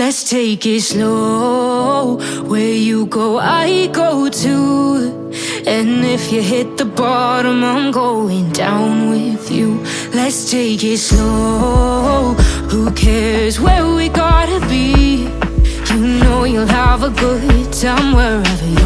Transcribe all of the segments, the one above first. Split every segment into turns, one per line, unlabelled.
Let's take it slow. Where you go, I go too. And if you hit the bottom, I'm going down with you. Let's take it slow. Who cares where we gotta be? You know you'll have a good time wherever you're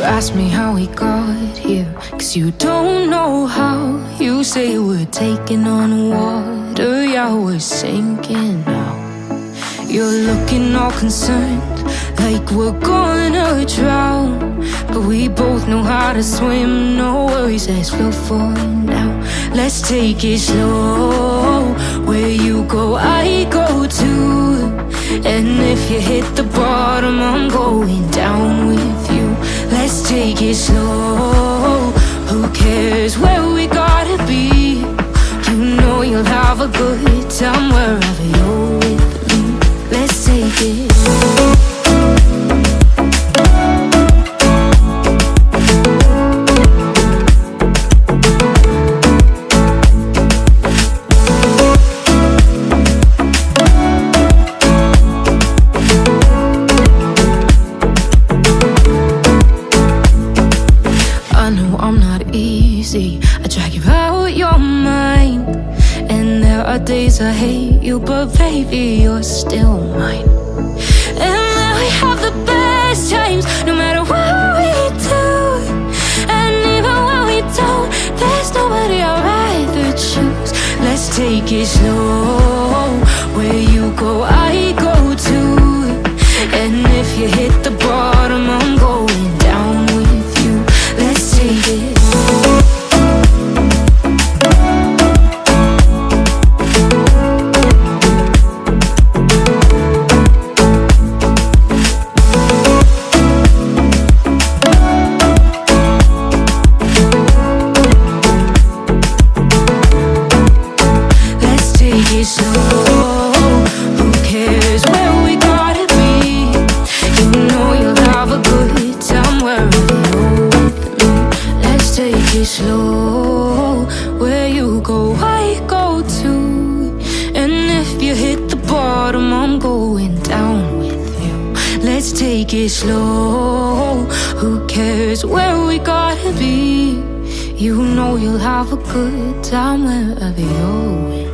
You ask me how we got here, cause you don't know how. You say we're taking on water, yeah, we're sinking now. You're looking all concerned, like we're gonna drown. But we both know how to swim, no worries, let's flow for now. Let's take it slow. Where you go, I go too. And if you hit the bottom, I'm going down with it slow. Who cares where we gotta be? You know you'll have a good time I know I'm not easy. I drag you out your mind. And there are days I hate you, but baby, you're still mine. And now we have the best times, no matter what we do. And even when we don't, there's nobody I'd rather choose. Let's take it slow. Where you go, I go too. And if you hit the bottom, take it slow. Who cares where we gotta be? You know you'll have a good time wherever. Let's take it slow. Where you go, I go too. And if you hit the bottom, I'm going down with you. Let's take it slow. Who cares where we gotta be? You know you'll have a good time wherever you're